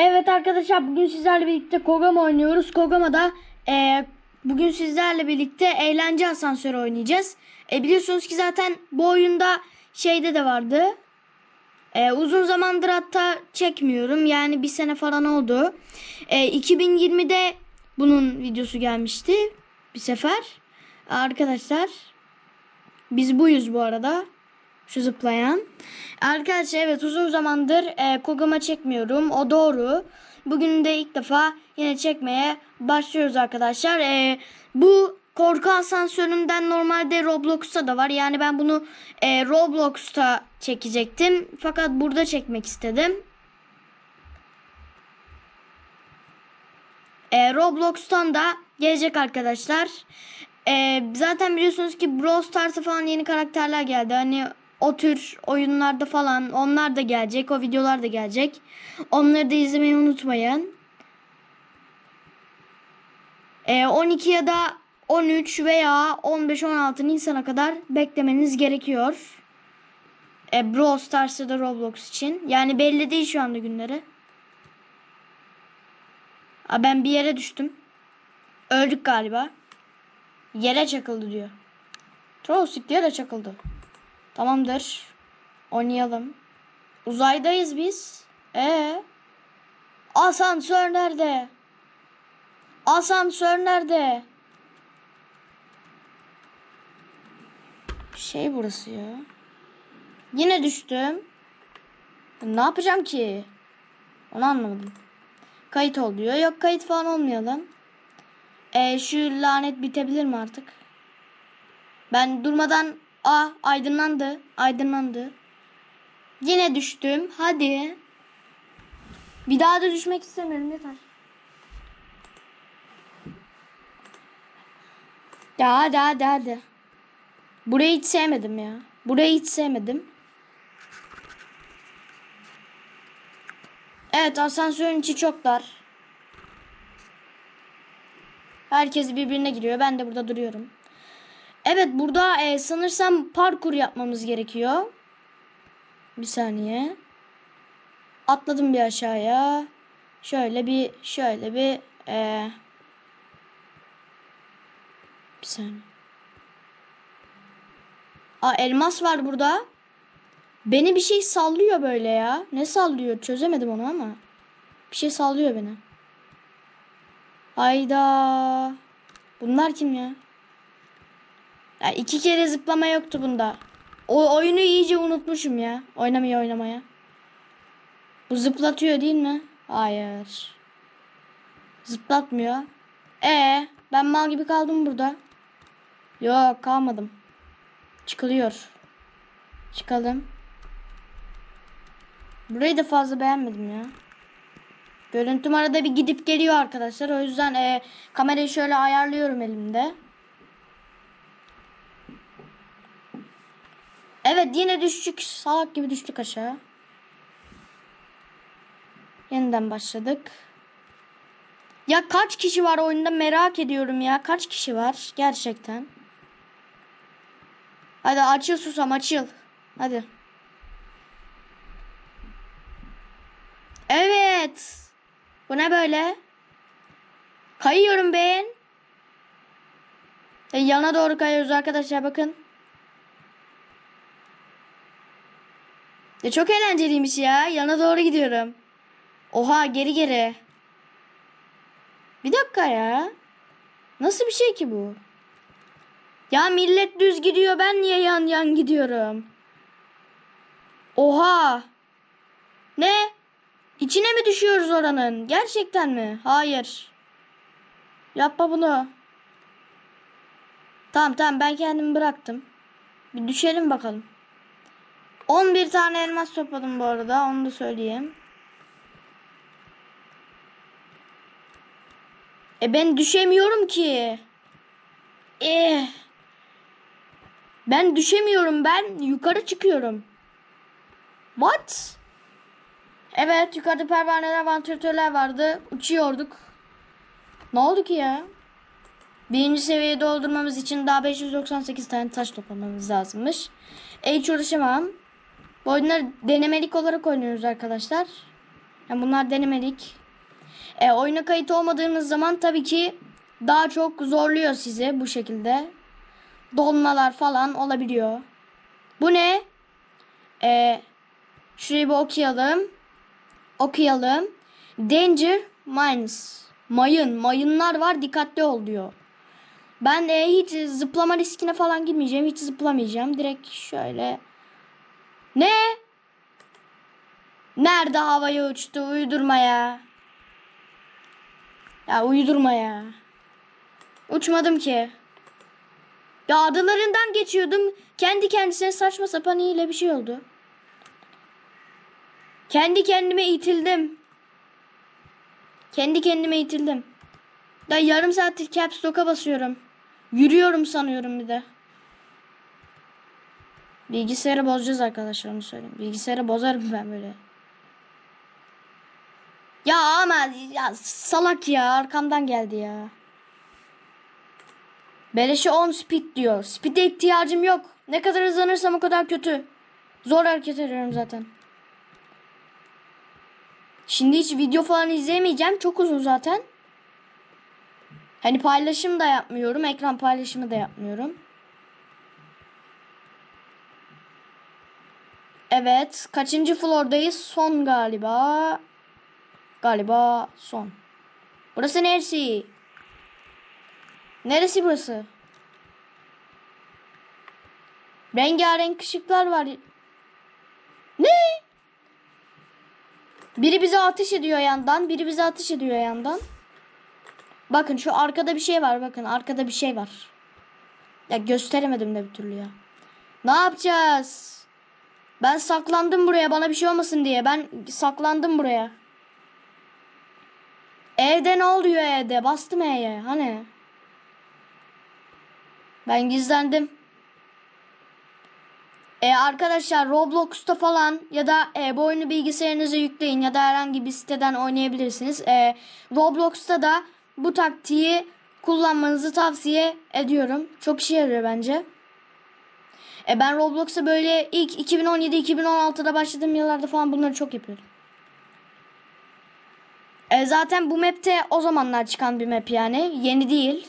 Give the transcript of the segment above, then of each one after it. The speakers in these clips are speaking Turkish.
Evet arkadaşlar bugün sizlerle birlikte Kogama oynuyoruz. Kogama'da e, bugün sizlerle birlikte eğlence asansörü oynayacağız. E, biliyorsunuz ki zaten bu oyunda şeyde de vardı. E, uzun zamandır hatta çekmiyorum. Yani bir sene falan oldu. E, 2020'de bunun videosu gelmişti bir sefer. Arkadaşlar biz buyuz bu arada. Şu zıplayan. Arkadaşlar evet uzun zamandır e, Kogama çekmiyorum. O doğru. Bugün de ilk defa yine çekmeye başlıyoruz arkadaşlar. E, bu korku asansöründen normalde Roblox'ta da var. Yani ben bunu e, Roblox'ta çekecektim. Fakat burada çekmek istedim. E, Roblox'tan da gelecek arkadaşlar. E, zaten biliyorsunuz ki Brawl Stars'a falan yeni karakterler geldi. Hani o tür oyunlarda falan onlar da gelecek. O videolar da gelecek. Onları da izlemeyi unutmayın. E, 12 ya da 13 veya 15-16 Nisan'a kadar beklemeniz gerekiyor. E, Brawl Stars ya da Roblox için. Yani belli değil şu anda günleri. Aa, ben bir yere düştüm. Öldük galiba. Yere çakıldı diyor. Trollsik yere çakıldı. Tamamdır. Oynayalım. Uzaydayız biz. Ee? Asansör nerede? Asansör nerede? Şey burası ya. Yine düştüm. Ne yapacağım ki? Onu anlamadım. Kayıt ol diyor. Yok kayıt falan olmayalım. Ee, şu lanet bitebilir mi artık? Ben durmadan a aydınlandı. Aydınlandı. Yine düştüm. Hadi. Bir daha da düşmek istemiyorum yeter. Ya hadi hadi hadi. Burayı hiç sevmedim ya. Burayı hiç sevmedim. Evet asansörün içi çok dar. Herkes birbirine giriyor. Ben de burada duruyorum. Evet burada e, sanırsam parkur yapmamız gerekiyor. Bir saniye. Atladım bir aşağıya. Şöyle bir şöyle bir e, bir saniye. Aa elmas var burada. Beni bir şey sallıyor böyle ya. Ne sallıyor? Çözemedim onu ama. Bir şey sallıyor beni. Hayda. Bunlar kim ya? Ya iki kere zıplama yoktu bunda. O oyunu iyice unutmuşum ya. Oynamaya oynamaya. Bu zıplatıyor değil mi? Hayır. Zıplatmıyor. E ben mal gibi kaldım burada. Yok kalmadım. Çıkılıyor. Çıkalım. Burayı da fazla beğenmedim ya. Görüntüm arada bir gidip geliyor arkadaşlar. O yüzden e, kamerayı şöyle ayarlıyorum elimde. Evet yine düştük. Salak gibi düştük aşağı. Yeniden başladık. Ya kaç kişi var oyunda merak ediyorum ya. Kaç kişi var gerçekten. Hadi açıl susam açıl. Hadi. Evet. Bu ne böyle? Kayıyorum ben. E, yana doğru kayıyoruz arkadaşlar bakın. Ya çok eğlenceliymiş ya. Yana doğru gidiyorum. Oha geri geri. Bir dakika ya. Nasıl bir şey ki bu? Ya millet düz gidiyor ben niye yan yan gidiyorum? Oha. Ne? İçine mi düşüyoruz oranın? Gerçekten mi? Hayır. Yapma bunu. Tamam tamam ben kendimi bıraktım. Bir düşelim bakalım. 11 tane elmas topladım bu arada. Onu da söyleyeyim. E ben düşemiyorum ki. Eh. Ben düşemiyorum. Ben yukarı çıkıyorum. What? Evet yukarıda pervaneler, vantilatörler vardı. Uçuyorduk. Ne oldu ki ya? Birinci seviyeyi doldurmamız için daha 598 tane taş toplamamız lazımmış. E hiç uğraşamam. Bu oyunları denemelik olarak oynuyoruz arkadaşlar. Yani bunlar denemedik. E, oyuna kayıt olmadığınız zaman tabii ki daha çok zorluyor sizi bu şekilde. Donmalar falan olabiliyor. Bu ne? E, şurayı bir okuyalım. Okuyalım. Danger mines. Mayın. Mayınlar var dikkatli ol diyor. Ben de hiç zıplama riskine falan girmeyeceğim. Hiç zıplamayacağım. Direkt şöyle. Ne? Nerede havaya uçtu? Uydurma ya. Ya uydurma ya. Uçmadım ki. Ya adalarından geçiyordum. Kendi kendisine saçma sapan iyiyle bir şey oldu. Kendi kendime itildim. Kendi kendime itildim. Da yarım saattir caps lock'a basıyorum. Yürüyorum sanıyorum bir de. Bilgisayarı bozacağız arkadaşlar onu söyleyeyim. Bilgisayarı bozarım ben böyle. Ya ama ya salak ya arkamdan geldi ya. Beleşe 10 speed diyor. Speed'e ihtiyacım yok. Ne kadar hızlanırsam o kadar kötü. Zor hareket ediyorum zaten. Şimdi hiç video falan izleyemeyeceğim. Çok uzun zaten. Hani paylaşım da yapmıyorum. Ekran paylaşımı da yapmıyorum. Evet. Kaçıncı floordayız? Son galiba. Galiba son. Burası neresi? Neresi burası? Rengarenk ışıklar var. Ne? Biri bize ateş ediyor yandan. Biri bize ateş ediyor yandan. Bakın şu arkada bir şey var. Bakın arkada bir şey var. Ya gösteremedim de bir türlü ya. Ne yapacağız? Ben saklandım buraya bana bir şey olmasın diye. Ben saklandım buraya. Evde ne oluyor evde? Bastım E'ye. Hani? Ben gizlendim. E arkadaşlar Roblox'ta falan ya da e, bu oyunu bilgisayarınıza yükleyin ya da herhangi bir siteden oynayabilirsiniz. E, Roblox'ta da bu taktiği kullanmanızı tavsiye ediyorum. Çok işe yarıyor bence. E, ben Roblox'a böyle ilk 2017-2016'da başladığım yıllarda falan bunları çok yapıyordum. E, zaten bu map'te o zamanlar çıkan bir map yani. Yeni değil.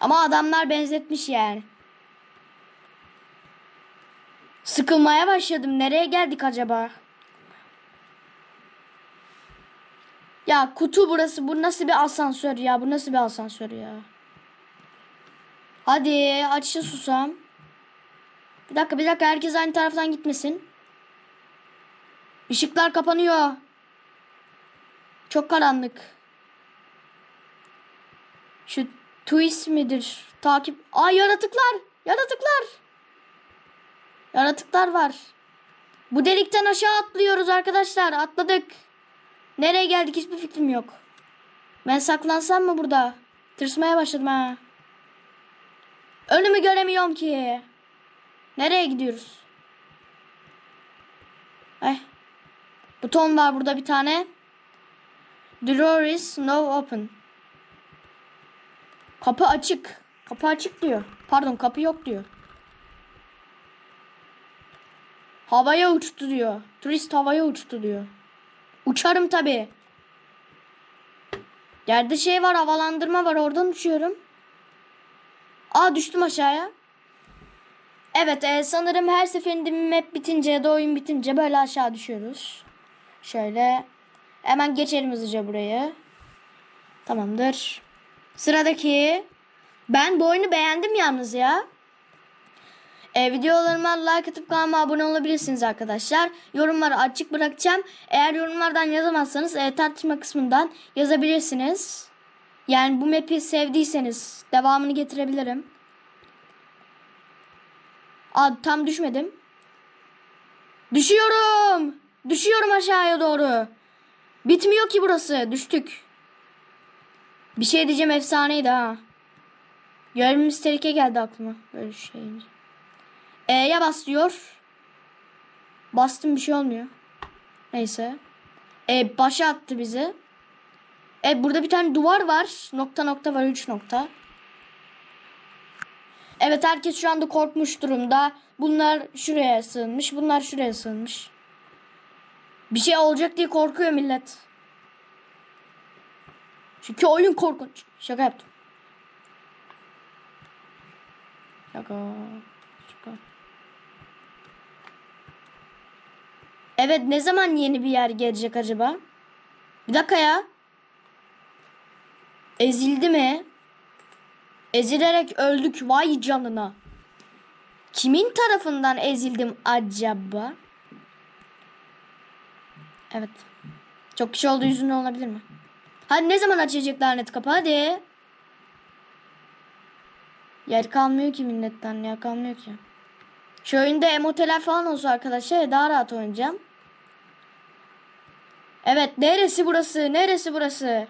Ama adamlar benzetmiş yani. Sıkılmaya başladım. Nereye geldik acaba? Ya kutu burası. Bu nasıl bir asansör ya? Bu nasıl bir asansör ya? Hadi açın susam. Bir dakika bir dakika herkes aynı taraftan gitmesin. Işıklar kapanıyor. Çok karanlık. Şu twist midir? Takip. Aa yaratıklar. Yaratıklar. Yaratıklar var. Bu delikten aşağı atlıyoruz arkadaşlar. Atladık. Nereye geldik hiçbir fikrim yok. Ben saklansam mı burada? Tırsmaya başladım ha. Önümü göremiyorum ki. Nereye gidiyoruz? Ay. Buton var burada bir tane. Door is now open. Kapı açık. Kapı açık diyor. Pardon kapı yok diyor. Havaya uçtu diyor. Turist havaya uçtu diyor. Uçarım tabi. Yerde şey var havalandırma var oradan uçuyorum. Aa düştüm aşağıya. Evet e, sanırım her seferinde map bitince ya da oyun bitince böyle aşağı düşüyoruz. Şöyle hemen geçelim hızlıca burayı. Tamamdır. Sıradaki ben bu oyunu beğendim yalnız ya. E, videolarıma like atıp kanalıma abone olabilirsiniz arkadaşlar. Yorumları açık bırakacağım. Eğer yorumlardan yazamazsanız e, tartışma kısmından yazabilirsiniz. Yani bu map'i sevdiyseniz devamını getirebilirim. Aa, tam düşmedim. Düşüyorum. Düşüyorum aşağıya doğru. Bitmiyor ki burası. Düştük. Bir şey diyeceğim efsaneydi ha. Görevimiz tehlike geldi aklıma. Böyle şey. E'ye bas diyor. Bastım bir şey olmuyor. Neyse. E başa attı bizi. E burada bir tane duvar var. Nokta nokta var. Üç nokta. Evet herkes şu anda korkmuş durumda. Bunlar şuraya sığınmış. Bunlar şuraya sığınmış. Bir şey olacak diye korkuyor millet. Çünkü oyun korkunç. Şaka yaptım. Şaka. Şaka. Evet ne zaman yeni bir yer gelecek acaba? Bir dakika ya. Ezildi mi? Ezilerek öldük vay canına. Kimin tarafından ezildim acaba? Evet. Çok kişi olduğu yüzünden olabilir mi? Hadi ne zaman açacak lanet kapı hadi. Yer kalmıyor ki milletten ya kalmıyor ki. Şu oyunda emoteler falan olsa arkadaşlar daha rahat oynayacağım. Evet neresi burası neresi burası?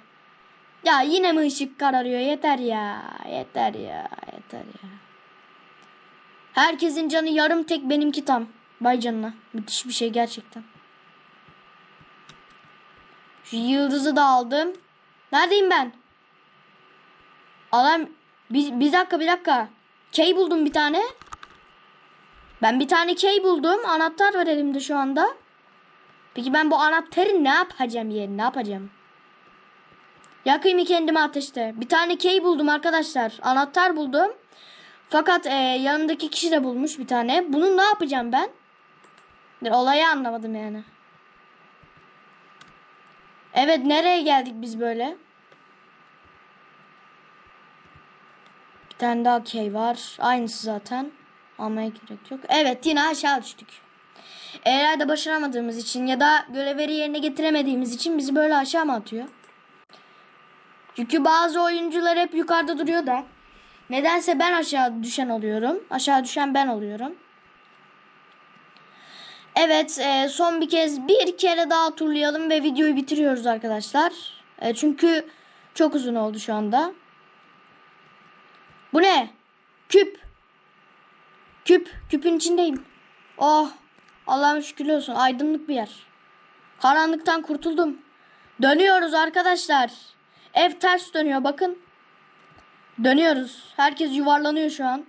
Ya yine mi ışık kararıyor yeter ya yeter ya yeter ya. Herkesin canı yarım tek benimki tam. Bay canına. Müthiş bir şey gerçekten. Şu yıldızı da aldım. Neredeyim ben? Adam bir, bir dakika bir dakika. Key buldum bir tane. Ben bir tane key buldum. Anahtar var elimde şu anda. Peki ben bu anahtarı ne yapacağım yerine? Ne yapacağım? Yakayım mı kendime ateşte? Bir tane key buldum arkadaşlar. Anahtar buldum. Fakat e, yanındaki kişi de bulmuş bir tane. Bunu ne yapacağım ben? Olayı anlamadım yani. Evet nereye geldik biz böyle? Bir tane daha key var. Aynısı zaten. Almaya gerek yok. Evet yine aşağı düştük. Eğer de başaramadığımız için ya da görevleri yerine getiremediğimiz için bizi böyle aşağı mı atıyor? Çünkü bazı oyuncular hep yukarıda duruyor da. Nedense ben aşağı düşen oluyorum. Aşağı düşen ben oluyorum. Evet e, son bir kez bir kere daha turlayalım ve videoyu bitiriyoruz arkadaşlar. E, çünkü çok uzun oldu şu anda. Bu ne? Küp. Küp. Küpün içindeyim. Oh. Allah'ım şükürler olsun. Aydınlık bir yer. Karanlıktan kurtuldum. Dönüyoruz arkadaşlar. Ev ters dönüyor bakın. Dönüyoruz. Herkes yuvarlanıyor şu an.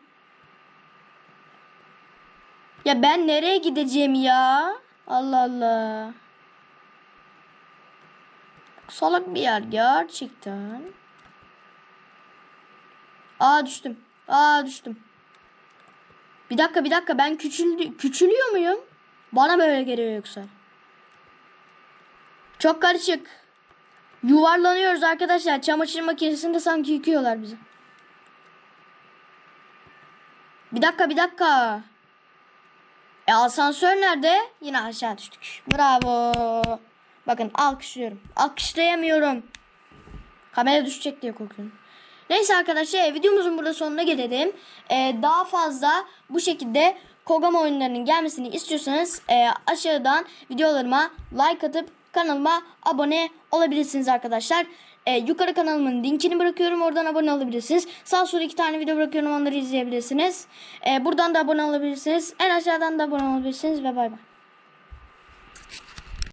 Ya ben nereye gideceğim ya? Allah Allah. Salak bir yer gerçekten. Aa düştüm. Aa düştüm. Bir dakika bir dakika ben küçüldü küçülüyor muyum? Bana böyle geliyor yoksa. Çok karışık. Yuvarlanıyoruz arkadaşlar. Çamaşır makinesinde sanki yıkıyorlar bizi. Bir dakika bir dakika. E asansör nerede? Yine aşağı düştük. Bravo. Bakın alkışlıyorum. Alkışlayamıyorum. Kamera düşecek diye korkuyorum. Neyse arkadaşlar videomuzun burada sonuna gelelim. Ee, daha fazla bu şekilde Kogama oyunlarının gelmesini istiyorsanız e, aşağıdan videolarıma like atıp kanalıma abone olabilirsiniz arkadaşlar. E, yukarı kanalımın linkini bırakıyorum. Oradan abone olabilirsiniz. Sağ sola iki tane video bırakıyorum. Onları izleyebilirsiniz. E, buradan da abone olabilirsiniz. En aşağıdan da abone olabilirsiniz ve bay bay.